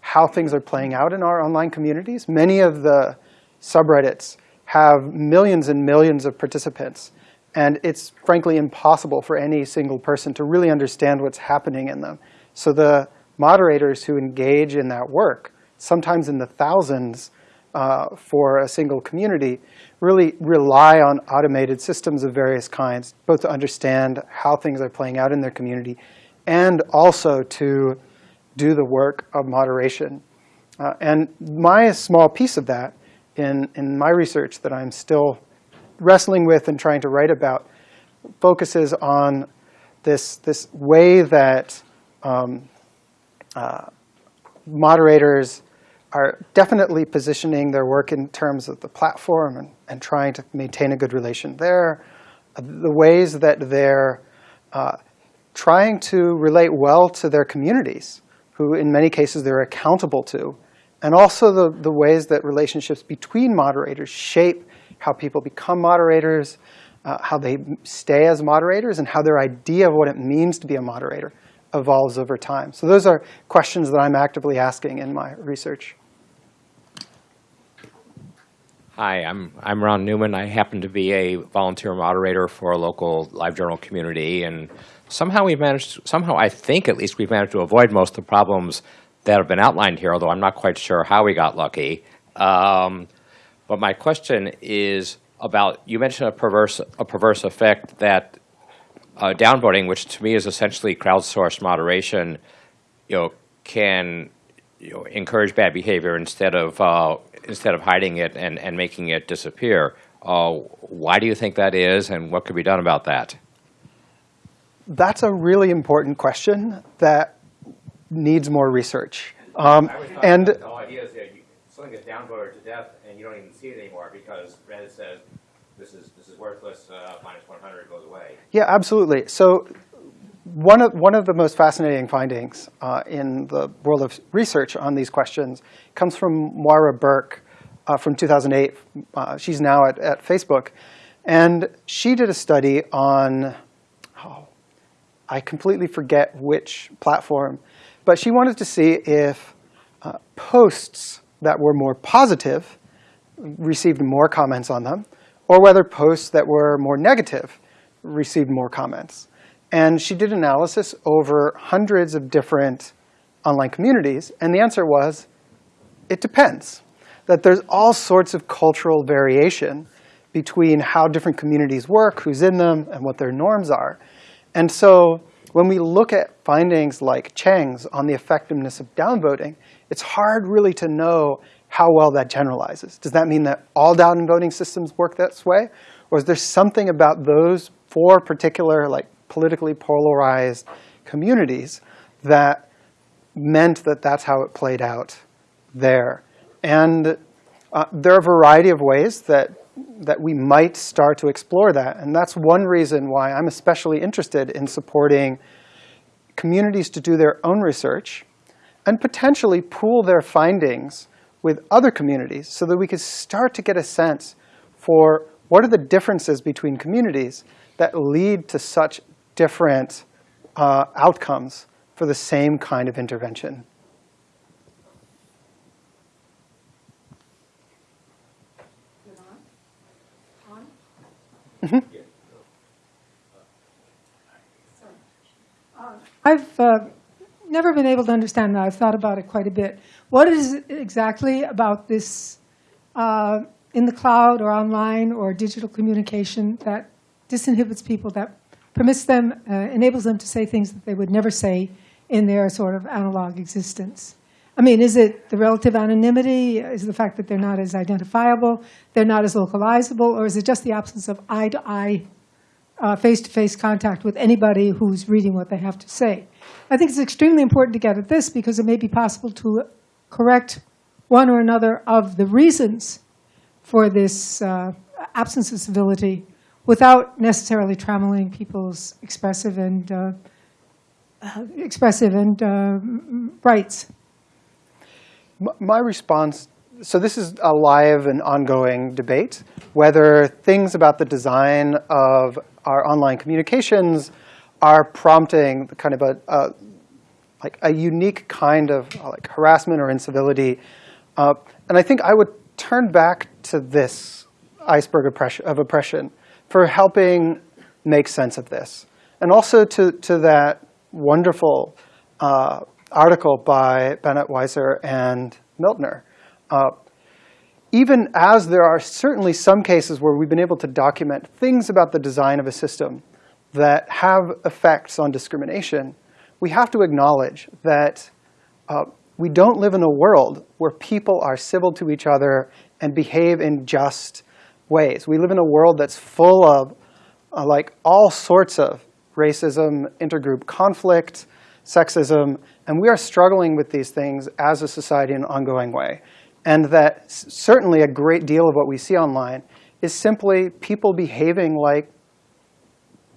how things are playing out in our online communities. Many of the subreddits have millions and millions of participants. And it's frankly impossible for any single person to really understand what's happening in them. So the moderators who engage in that work, sometimes in the thousands uh, for a single community, really rely on automated systems of various kinds, both to understand how things are playing out in their community and also to do the work of moderation. Uh, and my small piece of that in, in my research that I'm still wrestling with and trying to write about focuses on this, this way that um, uh, moderators are definitely positioning their work in terms of the platform and, and trying to maintain a good relation there. Uh, the ways that they're uh, trying to relate well to their communities who in many cases they're accountable to, and also the, the ways that relationships between moderators shape how people become moderators, uh, how they stay as moderators, and how their idea of what it means to be a moderator evolves over time. So those are questions that I'm actively asking in my research. Hi, I'm, I'm Ron Newman. I happen to be a volunteer moderator for a local LiveJournal community, and somehow we've managed, somehow I think at least we've managed to avoid most of the problems that have been outlined here, although I'm not quite sure how we got lucky. Um, but my question is about, you mentioned a perverse, a perverse effect that uh, downvoting, which to me is essentially crowdsourced moderation, you know, can you know, encourage bad behavior instead of, uh, instead of hiding it and, and making it disappear. Uh, why do you think that is, and what could be done about that? That's a really important question that needs more research. Um, and the whole idea is that you, something is downvoted to death and you don't even see it anymore because Reddit says this is this is worthless. Uh, minus 100 goes away. Yeah, absolutely. So one of one of the most fascinating findings uh, in the world of research on these questions comes from Moira Burke uh, from 2008. Uh, she's now at, at Facebook, and she did a study on I completely forget which platform. But she wanted to see if uh, posts that were more positive received more comments on them, or whether posts that were more negative received more comments. And she did analysis over hundreds of different online communities, and the answer was, it depends. That there's all sorts of cultural variation between how different communities work, who's in them, and what their norms are. And so when we look at findings like Cheng's on the effectiveness of downvoting, it's hard really to know how well that generalizes. Does that mean that all downvoting systems work this way? Or is there something about those four particular like politically polarized communities that meant that that's how it played out there? And uh, there are a variety of ways that that we might start to explore that. And that's one reason why I'm especially interested in supporting communities to do their own research and potentially pool their findings with other communities so that we could start to get a sense for what are the differences between communities that lead to such different uh, outcomes for the same kind of intervention. I've uh, never been able to understand that. I've thought about it quite a bit. What is exactly about this uh, in the cloud or online or digital communication that disinhibits people, that permits them, uh, enables them to say things that they would never say in their sort of analog existence? I mean, is it the relative anonymity? Is the fact that they're not as identifiable, they're not as localizable, or is it just the absence of eye-to-eye uh, face-to-face contact with anybody who's reading what they have to say. I think it's extremely important to get at this because it may be possible to correct one or another of the reasons for this uh, absence of civility without necessarily trammeling people's expressive and uh, uh, expressive and uh, rights. My response, so this is a live and ongoing debate, whether things about the design of our online communications are prompting the kind of a, a like a unique kind of uh, like harassment or incivility. Uh, and I think I would turn back to this iceberg of oppression for helping make sense of this. And also to, to that wonderful uh, article by Banet-Weiser and Miltner. Uh, even as there are certainly some cases where we've been able to document things about the design of a system that have effects on discrimination, we have to acknowledge that uh, we don't live in a world where people are civil to each other and behave in just ways. We live in a world that's full of uh, like all sorts of racism, intergroup conflict, sexism, and we are struggling with these things as a society in an ongoing way. And that certainly a great deal of what we see online is simply people behaving like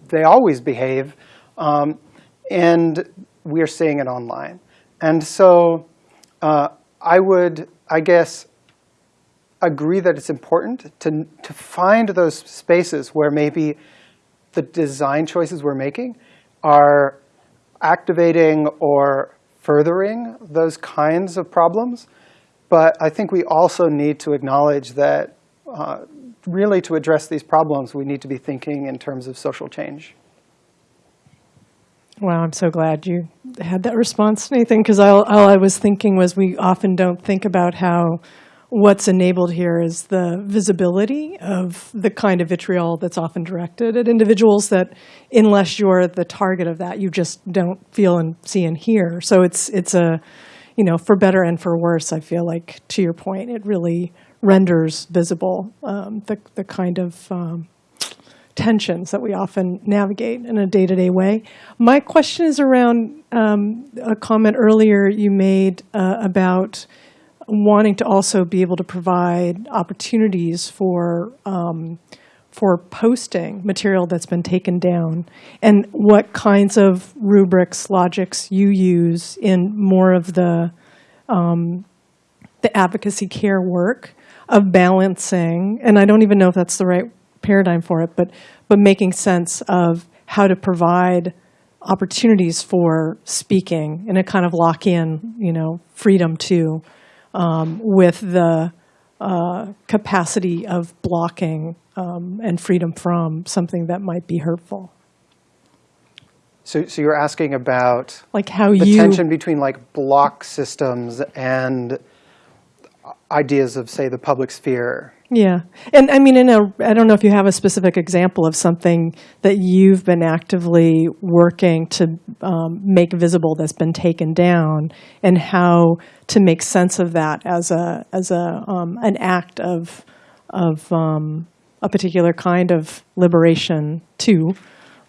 they always behave. Um, and we are seeing it online. And so uh, I would, I guess, agree that it's important to, to find those spaces where maybe the design choices we're making are activating or furthering those kinds of problems. But I think we also need to acknowledge that uh, really to address these problems, we need to be thinking in terms of social change. Wow, I'm so glad you had that response, Nathan, because all, all I was thinking was we often don't think about how what's enabled here is the visibility of the kind of vitriol that's often directed at individuals that, unless you're the target of that, you just don't feel and see and hear. So it's it's a you know, for better and for worse, I feel like, to your point, it really renders visible um, the, the kind of um, tensions that we often navigate in a day-to-day way. My question is around um, a comment earlier you made uh, about wanting to also be able to provide opportunities for um, for posting material that's been taken down and what kinds of rubrics, logics you use in more of the, um, the advocacy care work of balancing, and I don't even know if that's the right paradigm for it, but, but making sense of how to provide opportunities for speaking and a kind of lock-in, you know, freedom to, um, with the uh, capacity of blocking um, and freedom from something that might be hurtful. So, so you're asking about Like how the you tension between like block systems and ideas of, say, the public sphere. Yeah, and I mean, in a, I don't know if you have a specific example of something that you've been actively working to um, make visible that's been taken down, and how to make sense of that as a as a um, an act of of um, a particular kind of liberation to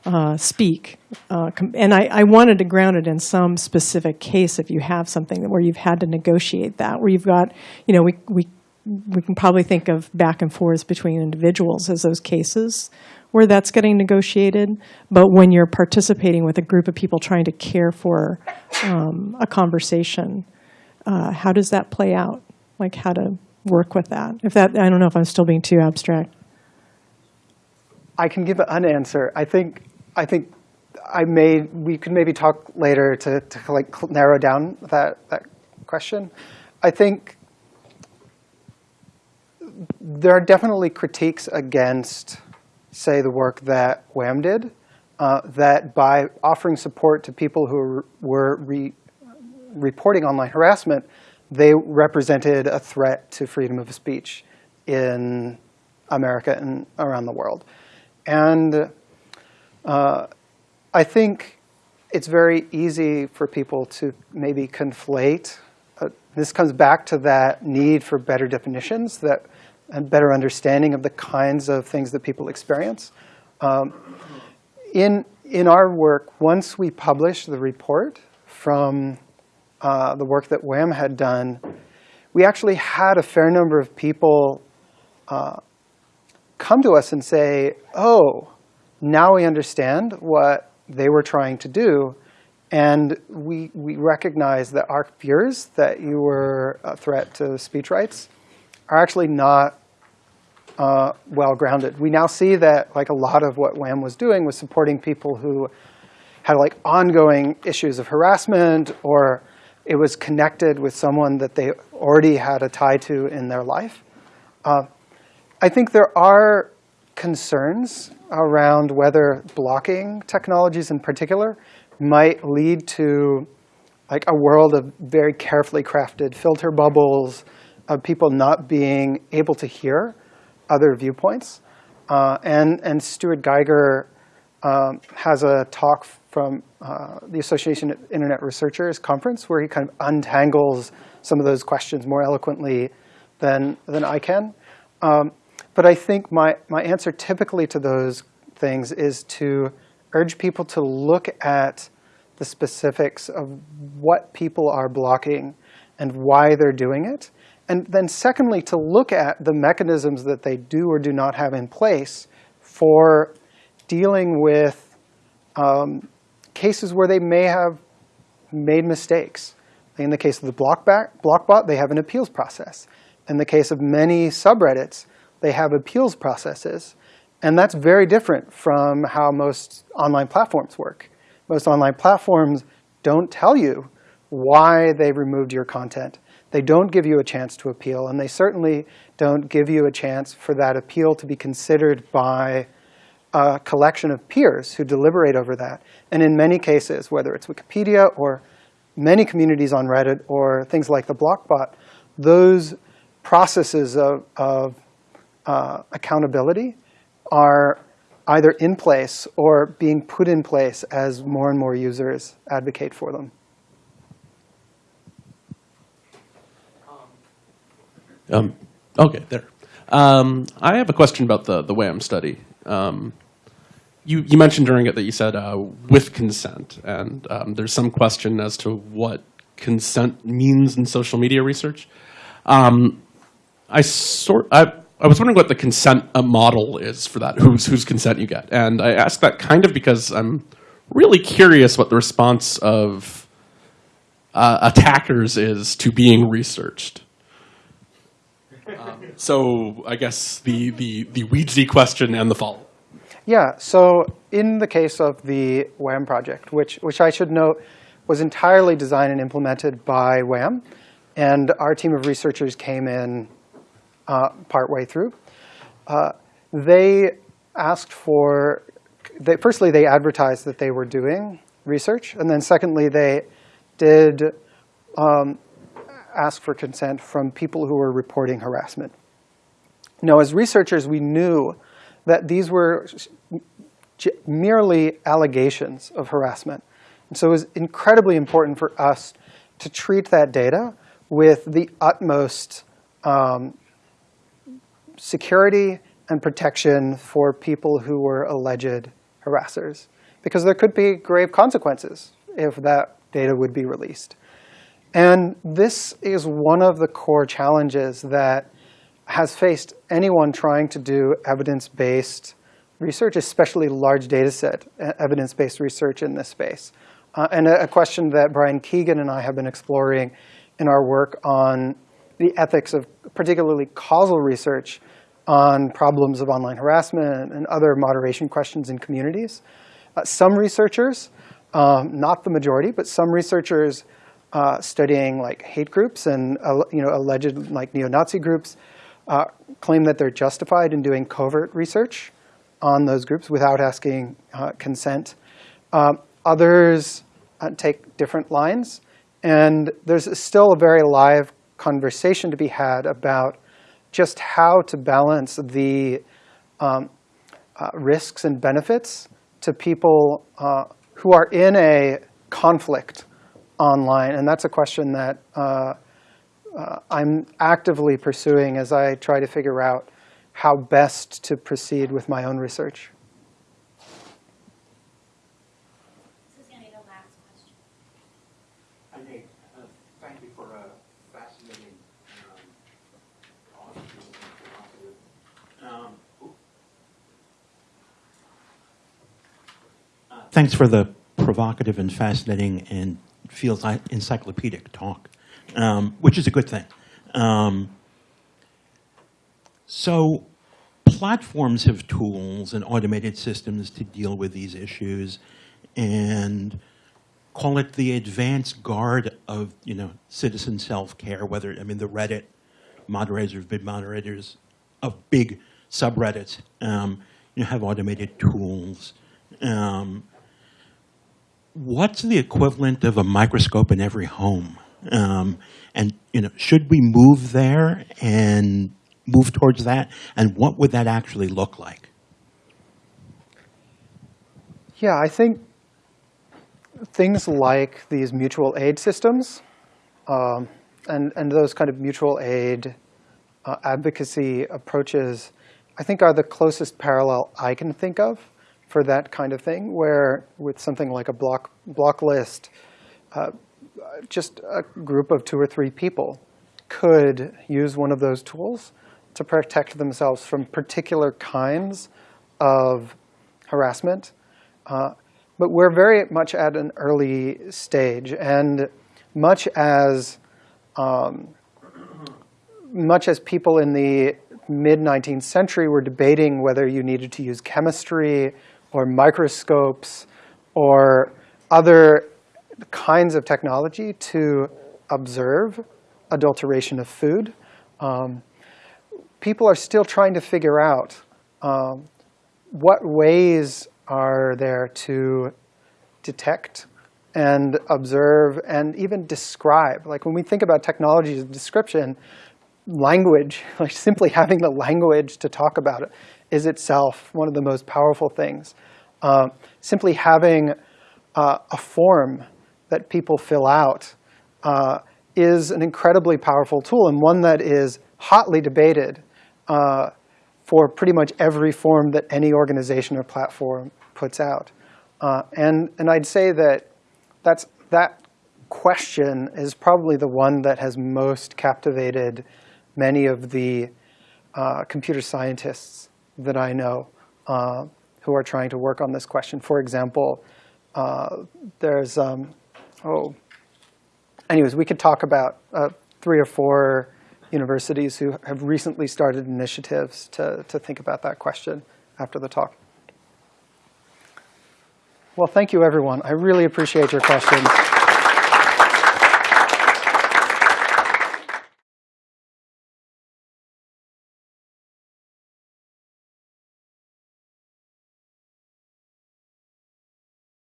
uh, speak. Uh, and I, I wanted to ground it in some specific case if you have something where you've had to negotiate that, where you've got, you know, we, we, we can probably think of back and forths between individuals as those cases where that's getting negotiated. But when you're participating with a group of people trying to care for um, a conversation, uh, how does that play out? Like how to work with that? If that, I don't know if I'm still being too abstract. I can give an answer. I think, I think I may, we could maybe talk later to, to like narrow down that, that question. I think there are definitely critiques against, say, the work that WAM did, uh, that by offering support to people who were, were re, reporting online harassment, they represented a threat to freedom of speech in America and around the world. And uh, I think it's very easy for people to maybe conflate. Uh, this comes back to that need for better definitions that, and better understanding of the kinds of things that people experience. Um, in, in our work, once we published the report from uh, the work that WAM had done, we actually had a fair number of people uh, come to us and say, oh, now we understand what they were trying to do. And we, we recognize that our fears that you were a threat to speech rights are actually not uh, well grounded. We now see that like a lot of what WAM was doing was supporting people who had like ongoing issues of harassment or it was connected with someone that they already had a tie to in their life. Uh, I think there are concerns around whether blocking technologies in particular might lead to like a world of very carefully crafted filter bubbles of people not being able to hear other viewpoints. Uh, and, and Stuart Geiger um, has a talk from uh, the Association of Internet Researchers conference where he kind of untangles some of those questions more eloquently than, than I can. Um, but I think my, my answer typically to those things is to urge people to look at the specifics of what people are blocking and why they're doing it. And then secondly, to look at the mechanisms that they do or do not have in place for dealing with um, cases where they may have made mistakes. In the case of the Blockback, Blockbot, they have an appeals process. In the case of many subreddits, they have appeals processes. And that's very different from how most online platforms work. Most online platforms don't tell you why they removed your content. They don't give you a chance to appeal, and they certainly don't give you a chance for that appeal to be considered by a collection of peers who deliberate over that. And in many cases, whether it's Wikipedia or many communities on Reddit or things like the Blockbot, those processes of, of uh, accountability are either in place or being put in place as more and more users advocate for them. Um, okay, there. Um, I have a question about the, the WAM study. Um, you, you mentioned during it that you said uh, with consent, and um, there's some question as to what consent means in social media research. Um, I sort I, I was wondering what the consent uh, model is for that, whose whose consent you get, and I ask that kind of because I'm really curious what the response of uh, attackers is to being researched. Um, so I guess the the the Weedsy question and the follow. Yeah, so in the case of the WAM project, which, which I should note was entirely designed and implemented by WAM, and our team of researchers came in uh, partway through, uh, they asked for, they, firstly, they advertised that they were doing research. And then secondly, they did um, ask for consent from people who were reporting harassment. Now, as researchers, we knew that these were merely allegations of harassment. And so it was incredibly important for us to treat that data with the utmost um, security and protection for people who were alleged harassers. Because there could be grave consequences if that data would be released. And this is one of the core challenges that has faced anyone trying to do evidence-based research, especially large data set evidence-based research in this space. Uh, and a, a, question that Brian Keegan and I have been exploring in our work on the ethics of particularly causal research on problems of online harassment and other moderation questions in communities. Uh, some researchers, um, not the majority, but some researchers uh, studying like hate groups and uh, you know alleged like neo-Nazi groups uh, claim that they're justified in doing covert research on those groups without asking uh, consent. Um, others uh, take different lines. And there's still a very live conversation to be had about just how to balance the um, uh, risks and benefits to people uh, who are in a conflict online. And that's a question that uh, uh, I'm actively pursuing as I try to figure out how best to proceed with my own research. This is going to be the last question. Hi, Nate. Uh, thank you for a fascinating um, um, uh, Thanks for the provocative and fascinating and feels like encyclopedic talk, um, which is a good thing. Um, so platforms have tools and automated systems to deal with these issues and call it the advanced guard of you know citizen self-care, whether, I mean, the Reddit moderators, big moderators of big subreddits, um, you know, have automated tools. Um, what's the equivalent of a microscope in every home? Um, and you know, should we move there and move towards that? And what would that actually look like? Yeah, I think things like these mutual aid systems um, and, and those kind of mutual aid uh, advocacy approaches, I think are the closest parallel I can think of for that kind of thing, where with something like a block, block list, uh, just a group of two or three people could use one of those tools to protect themselves from particular kinds of harassment. Uh, but we're very much at an early stage. And much as, um, much as people in the mid-19th century were debating whether you needed to use chemistry or microscopes or other kinds of technology to observe adulteration of food, um, people are still trying to figure out um, what ways are there to detect and observe and even describe. Like when we think about technologies of description, language, like simply having the language to talk about it is itself one of the most powerful things. Uh, simply having uh, a form that people fill out uh, is an incredibly powerful tool and one that is hotly debated uh, for pretty much every form that any organization or platform puts out. Uh, and, and I'd say that that's, that question is probably the one that has most captivated many of the uh, computer scientists that I know uh, who are trying to work on this question. For example, uh, there's, um, oh, anyways, we could talk about uh, three or four universities who have recently started initiatives to, to think about that question after the talk. Well, thank you, everyone. I really appreciate your questions.